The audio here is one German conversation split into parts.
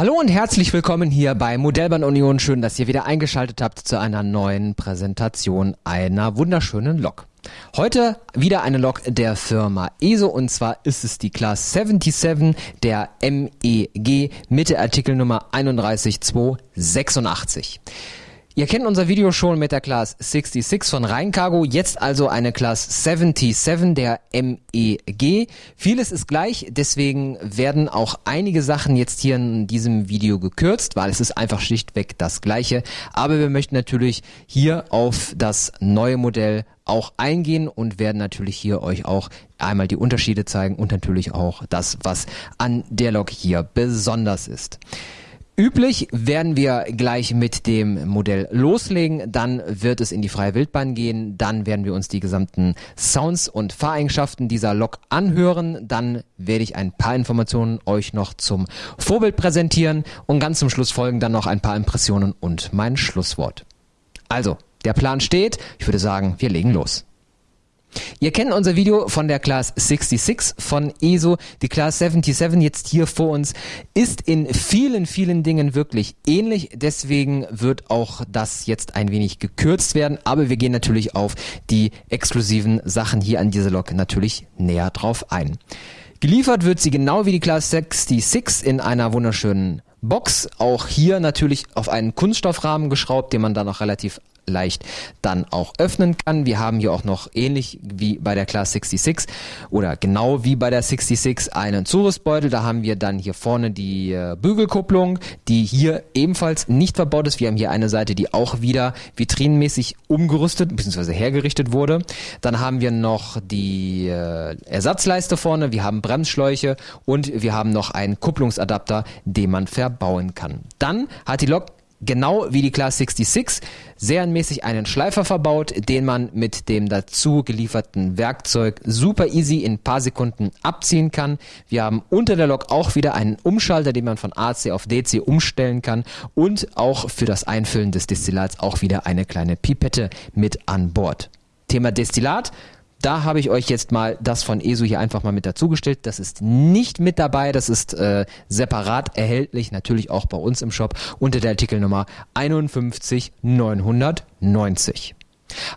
Hallo und herzlich willkommen hier bei Modellbahn Union. Schön, dass ihr wieder eingeschaltet habt zu einer neuen Präsentation einer wunderschönen Lok. Heute wieder eine Lok der Firma ESO und zwar ist es die Class 77 der MEG mit der Artikelnummer 31286. Ihr kennt unser Video schon mit der Class 66 von Rheincargo, jetzt also eine Class 77 der MEG. Vieles ist gleich, deswegen werden auch einige Sachen jetzt hier in diesem Video gekürzt, weil es ist einfach schlichtweg das gleiche. Aber wir möchten natürlich hier auf das neue Modell auch eingehen und werden natürlich hier euch auch einmal die Unterschiede zeigen und natürlich auch das, was an der Lok hier besonders ist. Üblich werden wir gleich mit dem Modell loslegen, dann wird es in die freie Wildbahn gehen, dann werden wir uns die gesamten Sounds und Fahreigenschaften dieser Lok anhören, dann werde ich ein paar Informationen euch noch zum Vorbild präsentieren und ganz zum Schluss folgen dann noch ein paar Impressionen und mein Schlusswort. Also, der Plan steht, ich würde sagen, wir legen los. Ihr kennt unser Video von der Class 66 von ESO. Die Class 77 jetzt hier vor uns ist in vielen, vielen Dingen wirklich ähnlich. Deswegen wird auch das jetzt ein wenig gekürzt werden. Aber wir gehen natürlich auf die exklusiven Sachen hier an dieser Lok natürlich näher drauf ein. Geliefert wird sie genau wie die Class 66 in einer wunderschönen Box. Auch hier natürlich auf einen Kunststoffrahmen geschraubt, den man dann auch relativ leicht dann auch öffnen kann. Wir haben hier auch noch ähnlich wie bei der Class 66 oder genau wie bei der 66 einen Zurüstbeutel. Da haben wir dann hier vorne die äh, Bügelkupplung, die hier ebenfalls nicht verbaut ist. Wir haben hier eine Seite, die auch wieder vitrinenmäßig umgerüstet bzw. hergerichtet wurde. Dann haben wir noch die äh, Ersatzleiste vorne, wir haben Bremsschläuche und wir haben noch einen Kupplungsadapter, den man verbauen kann. Dann hat die Lok genau wie die Class 66 serienmäßig einen Schleifer verbaut, den man mit dem dazu gelieferten Werkzeug super easy in ein paar Sekunden abziehen kann. Wir haben unter der Lok auch wieder einen Umschalter, den man von AC auf DC umstellen kann und auch für das Einfüllen des Destillats auch wieder eine kleine Pipette mit an Bord. Thema Destillat da habe ich euch jetzt mal das von ESO hier einfach mal mit dazugestellt. Das ist nicht mit dabei, das ist äh, separat erhältlich, natürlich auch bei uns im Shop unter der Artikelnummer 51990.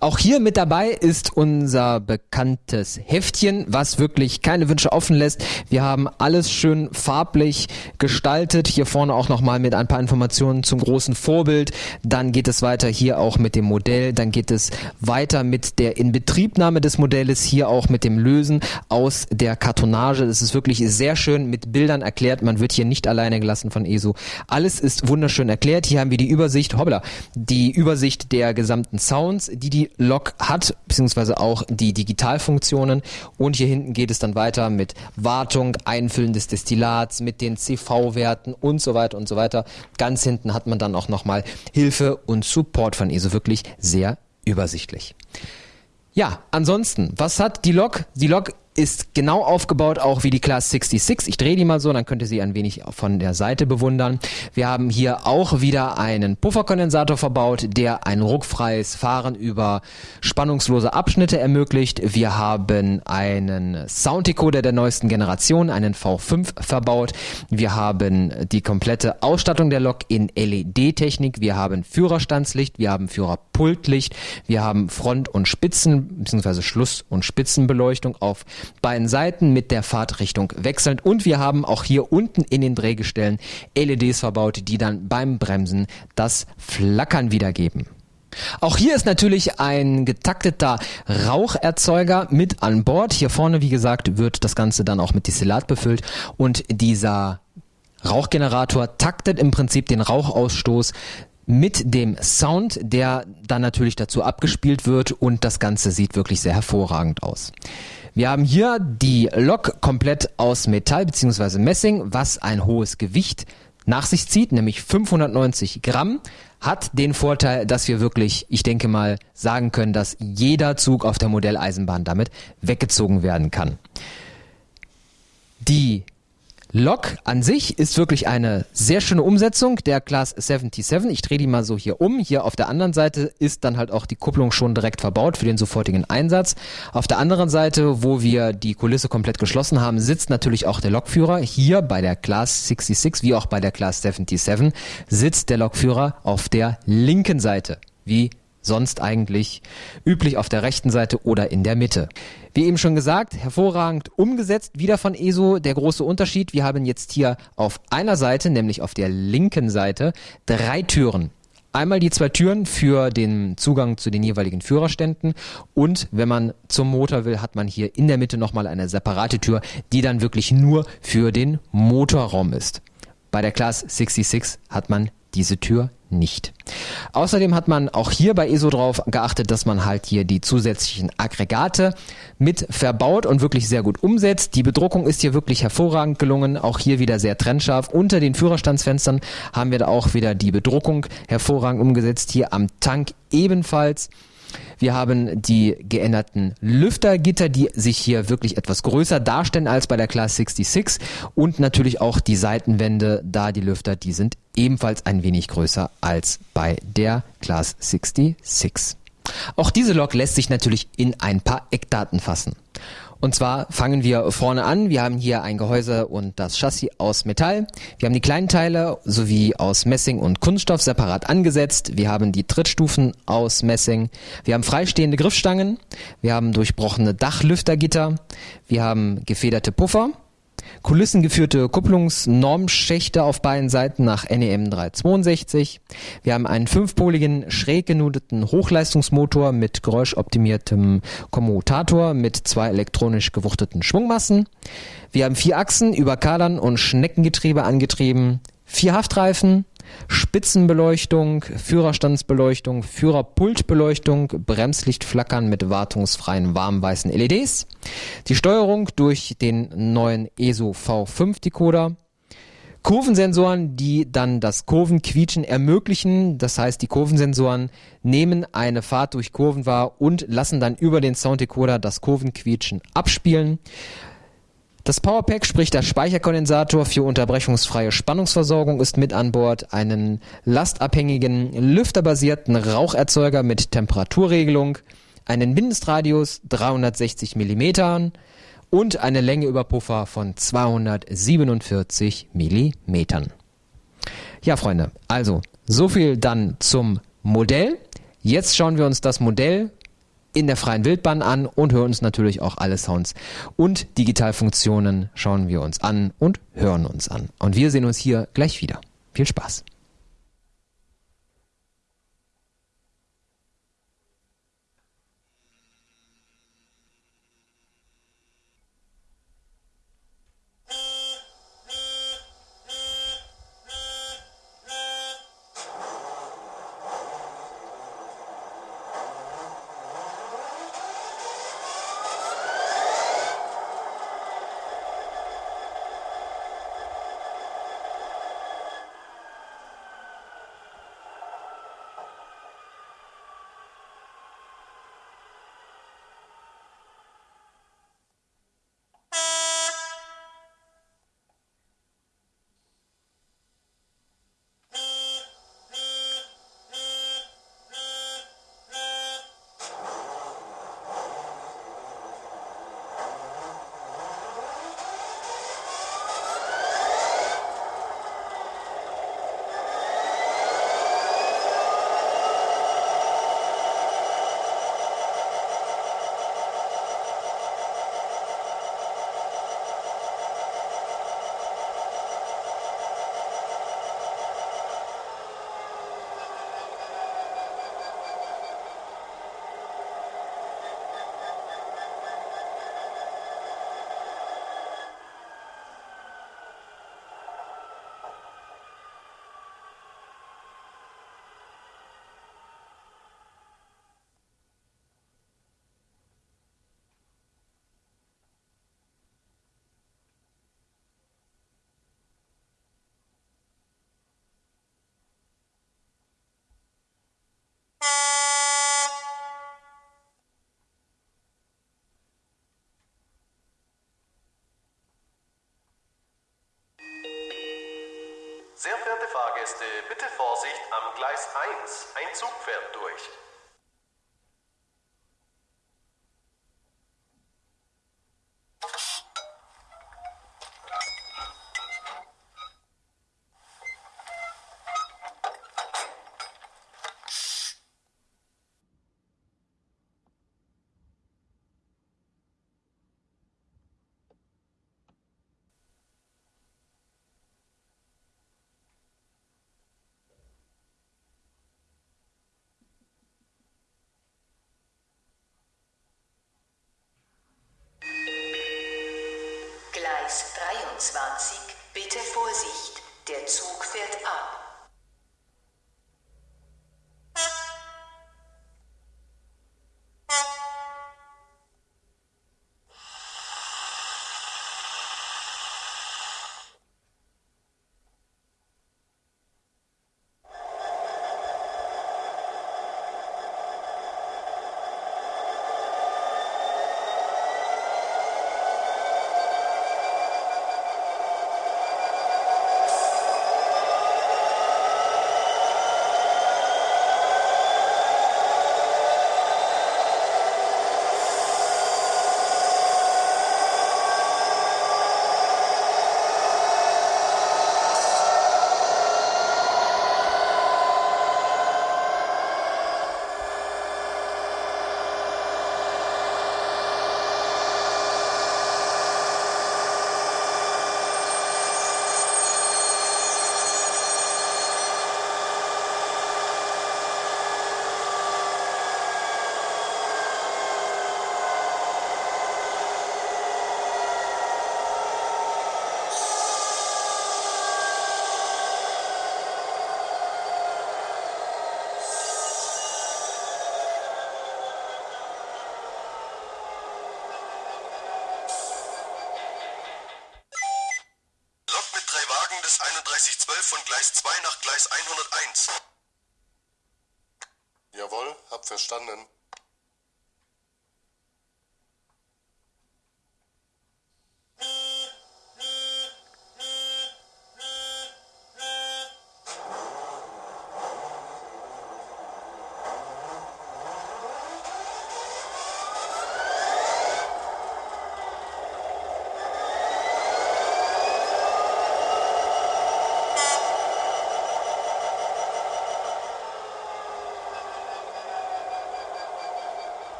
Auch hier mit dabei ist unser bekanntes Heftchen, was wirklich keine Wünsche offen lässt. Wir haben alles schön farblich gestaltet. Hier vorne auch nochmal mit ein paar Informationen zum großen Vorbild. Dann geht es weiter hier auch mit dem Modell. Dann geht es weiter mit der Inbetriebnahme des Modells. Hier auch mit dem Lösen aus der Kartonage. Das ist wirklich sehr schön mit Bildern erklärt. Man wird hier nicht alleine gelassen von ESO. Alles ist wunderschön erklärt. Hier haben wir die Übersicht, hoppla, die Übersicht der gesamten Sounds die die Lok hat, beziehungsweise auch die Digitalfunktionen. Und hier hinten geht es dann weiter mit Wartung, Einfüllen des Destillats, mit den CV-Werten und so weiter und so weiter. Ganz hinten hat man dann auch nochmal Hilfe und Support von ESO. Wirklich sehr übersichtlich. Ja, ansonsten, was hat die Lok? Die Lok ist genau aufgebaut, auch wie die Class 66. Ich drehe die mal so, dann könnt ihr sie ein wenig von der Seite bewundern. Wir haben hier auch wieder einen Pufferkondensator verbaut, der ein ruckfreies Fahren über spannungslose Abschnitte ermöglicht. Wir haben einen Sounddecoder der neuesten Generation, einen V5 verbaut. Wir haben die komplette Ausstattung der Lok in LED-Technik. Wir haben Führerstandslicht, wir haben Führerpultlicht, wir haben Front- und Spitzen bzw. Schluss- und Spitzenbeleuchtung auf beiden Seiten mit der Fahrtrichtung wechselnd und wir haben auch hier unten in den Drehgestellen LEDs verbaut, die dann beim Bremsen das Flackern wiedergeben. Auch hier ist natürlich ein getakteter Raucherzeuger mit an Bord. Hier vorne, wie gesagt, wird das Ganze dann auch mit Destillat befüllt und dieser Rauchgenerator taktet im Prinzip den Rauchausstoß mit dem Sound, der dann natürlich dazu abgespielt wird und das Ganze sieht wirklich sehr hervorragend aus. Wir haben hier die Lok komplett aus Metall bzw. Messing, was ein hohes Gewicht nach sich zieht, nämlich 590 Gramm, hat den Vorteil, dass wir wirklich, ich denke mal, sagen können, dass jeder Zug auf der Modelleisenbahn damit weggezogen werden kann. Die Lok an sich ist wirklich eine sehr schöne Umsetzung der Class 77. Ich drehe die mal so hier um. Hier auf der anderen Seite ist dann halt auch die Kupplung schon direkt verbaut für den sofortigen Einsatz. Auf der anderen Seite, wo wir die Kulisse komplett geschlossen haben, sitzt natürlich auch der Lokführer. Hier bei der Class 66 wie auch bei der Class 77 sitzt der Lokführer auf der linken Seite, wie sonst eigentlich üblich auf der rechten Seite oder in der Mitte. Wie eben schon gesagt, hervorragend umgesetzt, wieder von ESO. Der große Unterschied, wir haben jetzt hier auf einer Seite, nämlich auf der linken Seite, drei Türen. Einmal die zwei Türen für den Zugang zu den jeweiligen Führerständen und wenn man zum Motor will, hat man hier in der Mitte nochmal eine separate Tür, die dann wirklich nur für den Motorraum ist. Bei der Class 66 hat man diese Tür nicht. Außerdem hat man auch hier bei ESO drauf geachtet, dass man halt hier die zusätzlichen Aggregate mit verbaut und wirklich sehr gut umsetzt. Die Bedruckung ist hier wirklich hervorragend gelungen, auch hier wieder sehr trennscharf. Unter den Führerstandsfenstern haben wir da auch wieder die Bedruckung hervorragend umgesetzt. Hier am Tank ebenfalls. Wir haben die geänderten Lüftergitter, die sich hier wirklich etwas größer darstellen als bei der Class 66 und natürlich auch die Seitenwände, da die Lüfter, die sind ebenfalls ein wenig größer als bei der Class 66. Auch diese Lok lässt sich natürlich in ein paar Eckdaten fassen. Und zwar fangen wir vorne an. Wir haben hier ein Gehäuse und das Chassis aus Metall. Wir haben die kleinen Teile sowie aus Messing und Kunststoff separat angesetzt. Wir haben die Trittstufen aus Messing. Wir haben freistehende Griffstangen. Wir haben durchbrochene Dachlüftergitter. Wir haben gefederte Puffer. Kulissengeführte Kupplungsnormschächte auf beiden Seiten nach NEM 362. Wir haben einen fünfpoligen schräg genudeten Hochleistungsmotor mit geräuschoptimiertem Kommutator mit zwei elektronisch gewuchteten Schwungmassen. Wir haben vier Achsen über Kadern und Schneckengetriebe angetrieben, vier Haftreifen, Spitzenbeleuchtung, Führerstandsbeleuchtung, Führerpultbeleuchtung, Bremslichtflackern mit wartungsfreien warmweißen LEDs, die Steuerung durch den neuen ESO V5 Decoder, Kurvensensoren, die dann das Kurvenquietschen ermöglichen. Das heißt, die Kurvensensoren nehmen eine Fahrt durch Kurven wahr und lassen dann über den Sounddecoder das Kurvenquietschen abspielen. Das Powerpack, sprich der Speicherkondensator für unterbrechungsfreie Spannungsversorgung ist mit an Bord, einen lastabhängigen, lüfterbasierten Raucherzeuger mit Temperaturregelung, einen Mindestradius 360 mm und eine Länge über Puffer von 247 mm. Ja, Freunde, also so viel dann zum Modell. Jetzt schauen wir uns das Modell in der freien Wildbahn an und hören uns natürlich auch alle Sounds und Digitalfunktionen schauen wir uns an und hören uns an. Und wir sehen uns hier gleich wieder. Viel Spaß! Sehr verehrte Fahrgäste, bitte Vorsicht am Gleis 1. Ein Zug fährt durch. Gleis 23, bitte Vorsicht, der Zug fährt ab.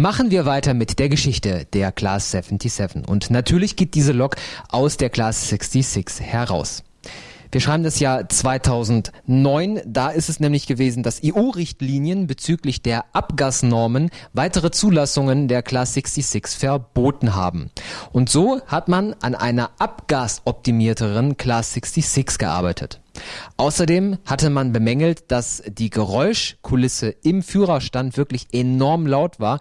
Machen wir weiter mit der Geschichte der Class 77. Und natürlich geht diese Lok aus der Class 66 heraus. Wir schreiben das Jahr 2009. Da ist es nämlich gewesen, dass EU-Richtlinien bezüglich der Abgasnormen weitere Zulassungen der Class 66 verboten haben. Und so hat man an einer abgasoptimierteren Class 66 gearbeitet. Außerdem hatte man bemängelt, dass die Geräuschkulisse im Führerstand wirklich enorm laut war.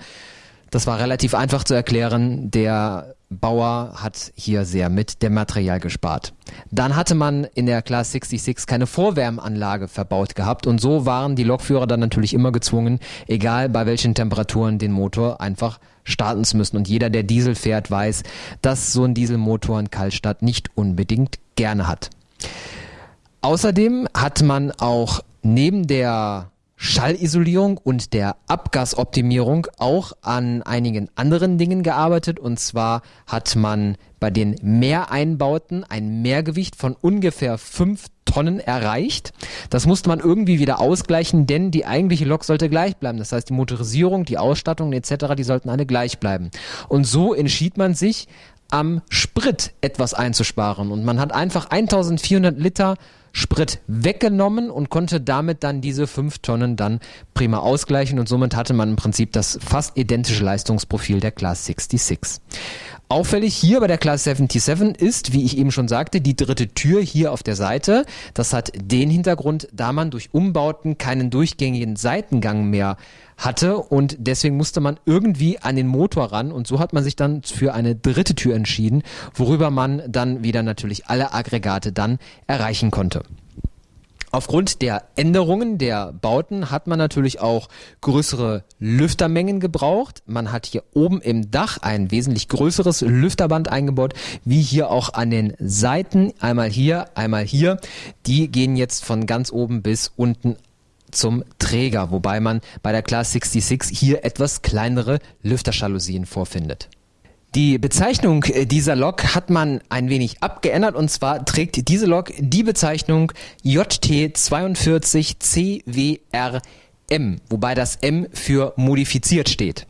Das war relativ einfach zu erklären. Der Bauer hat hier sehr mit dem Material gespart. Dann hatte man in der Class 66 keine Vorwärmanlage verbaut gehabt und so waren die Lokführer dann natürlich immer gezwungen, egal bei welchen Temperaturen den Motor einfach starten zu müssen. Und jeder, der Diesel fährt, weiß, dass so ein Dieselmotor in Kaltstadt nicht unbedingt gerne hat. Außerdem hat man auch neben der Schallisolierung und der Abgasoptimierung auch an einigen anderen Dingen gearbeitet. Und zwar hat man bei den Mehreinbauten ein Mehrgewicht von ungefähr fünf Tonnen erreicht. Das musste man irgendwie wieder ausgleichen, denn die eigentliche Lok sollte gleich bleiben. Das heißt, die Motorisierung, die Ausstattung etc., die sollten alle gleich bleiben. Und so entschied man sich, am Sprit etwas einzusparen. Und man hat einfach 1400 Liter Sprit weggenommen und konnte damit dann diese fünf Tonnen dann prima ausgleichen und somit hatte man im Prinzip das fast identische Leistungsprofil der Class 66. Auffällig hier bei der Class 77 ist, wie ich eben schon sagte, die dritte Tür hier auf der Seite. Das hat den Hintergrund, da man durch Umbauten keinen durchgängigen Seitengang mehr hatte und deswegen musste man irgendwie an den Motor ran und so hat man sich dann für eine dritte Tür entschieden, worüber man dann wieder natürlich alle Aggregate dann erreichen konnte. Aufgrund der Änderungen der Bauten hat man natürlich auch größere Lüftermengen gebraucht. Man hat hier oben im Dach ein wesentlich größeres Lüfterband eingebaut, wie hier auch an den Seiten. Einmal hier, einmal hier. Die gehen jetzt von ganz oben bis unten zum Träger, wobei man bei der Class 66 hier etwas kleinere Lüfterjalousien vorfindet. Die Bezeichnung dieser Lok hat man ein wenig abgeändert und zwar trägt diese Lok die Bezeichnung JT42CWRM, wobei das M für modifiziert steht.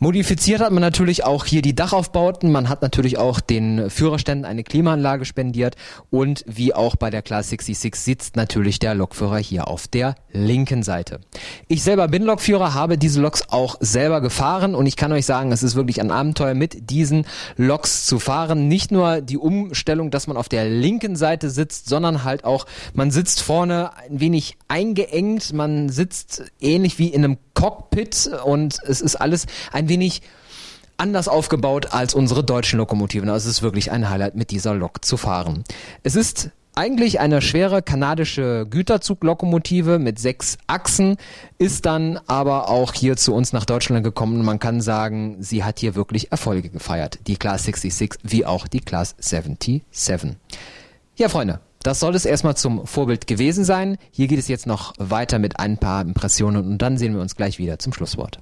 Modifiziert hat man natürlich auch hier die Dachaufbauten, man hat natürlich auch den Führerständen eine Klimaanlage spendiert. Und wie auch bei der Class 66 sitzt natürlich der Lokführer hier auf der linken Seite. Ich selber bin Lokführer, habe diese Loks auch selber gefahren. Und ich kann euch sagen, es ist wirklich ein Abenteuer mit diesen Loks zu fahren. Nicht nur die Umstellung, dass man auf der linken Seite sitzt, sondern halt auch, man sitzt vorne ein wenig eingeengt, man sitzt ähnlich wie in einem Cockpit. Und es ist alles wenig anders aufgebaut als unsere deutschen Lokomotiven. Also es ist wirklich ein Highlight, mit dieser Lok zu fahren. Es ist eigentlich eine schwere kanadische Güterzuglokomotive mit sechs Achsen, ist dann aber auch hier zu uns nach Deutschland gekommen. Man kann sagen, sie hat hier wirklich Erfolge gefeiert. Die Class 66 wie auch die Class 77. Ja, Freunde, das soll es erstmal zum Vorbild gewesen sein. Hier geht es jetzt noch weiter mit ein paar Impressionen und dann sehen wir uns gleich wieder zum Schlusswort.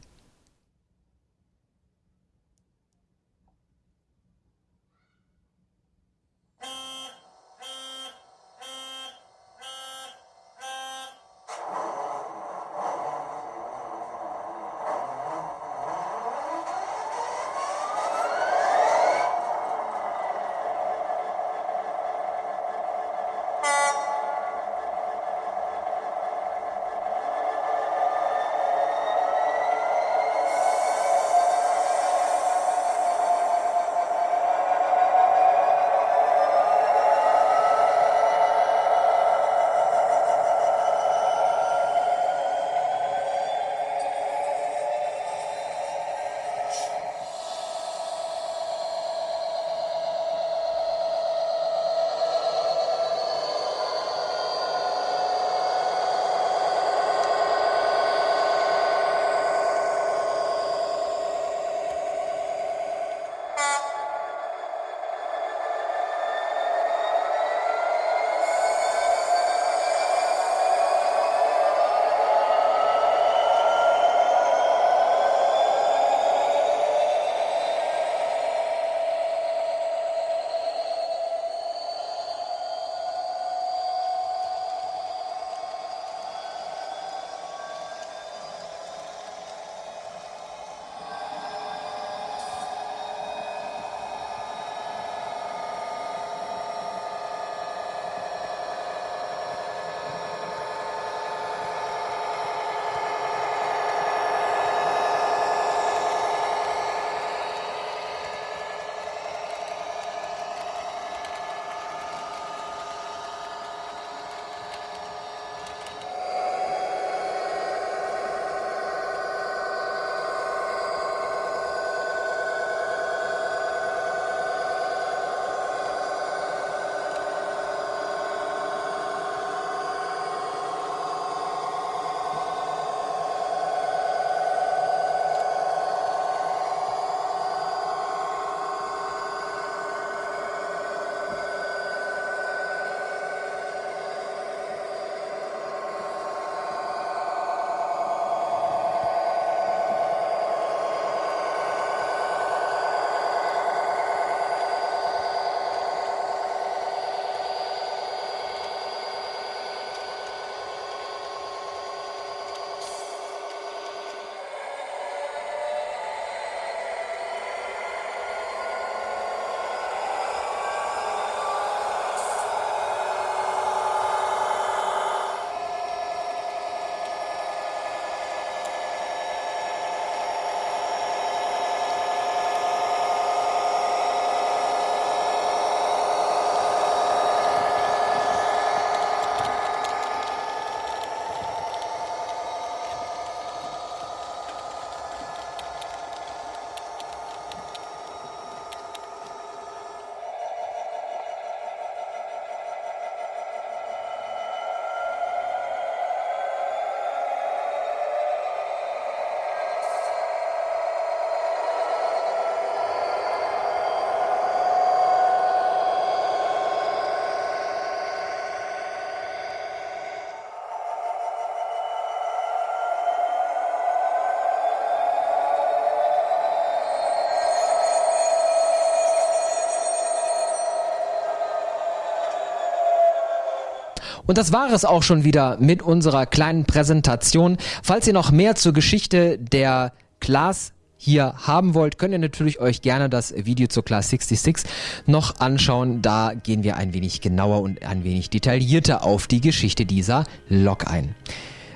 Und das war es auch schon wieder mit unserer kleinen Präsentation. Falls ihr noch mehr zur Geschichte der Class hier haben wollt, könnt ihr natürlich euch gerne das Video zur Class 66 noch anschauen. Da gehen wir ein wenig genauer und ein wenig detaillierter auf die Geschichte dieser Lok ein.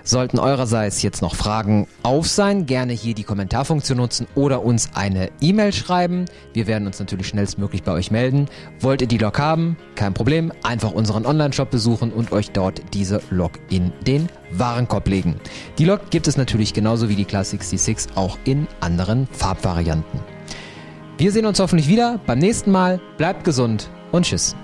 Sollten eurerseits jetzt noch Fragen auf sein, gerne hier die Kommentarfunktion nutzen oder uns eine E-Mail schreiben. Wir werden uns natürlich schnellstmöglich bei euch melden. Wollt ihr die Log haben? Kein Problem. Einfach unseren Online-Shop besuchen und euch dort diese Log in den Warenkorb legen. Die Log gibt es natürlich genauso wie die Class 66 auch in anderen Farbvarianten. Wir sehen uns hoffentlich wieder beim nächsten Mal. Bleibt gesund und tschüss.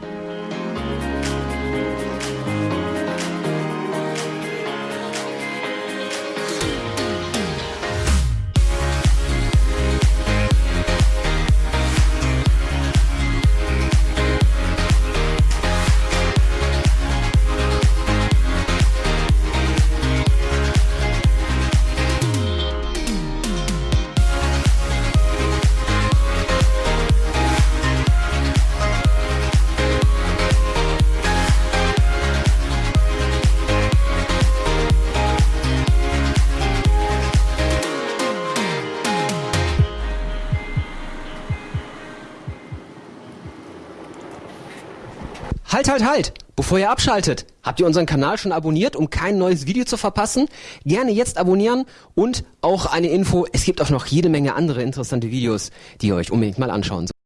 Halt, halt, halt! Bevor ihr abschaltet, habt ihr unseren Kanal schon abonniert, um kein neues Video zu verpassen? Gerne jetzt abonnieren und auch eine Info, es gibt auch noch jede Menge andere interessante Videos, die ihr euch unbedingt mal anschauen sollt.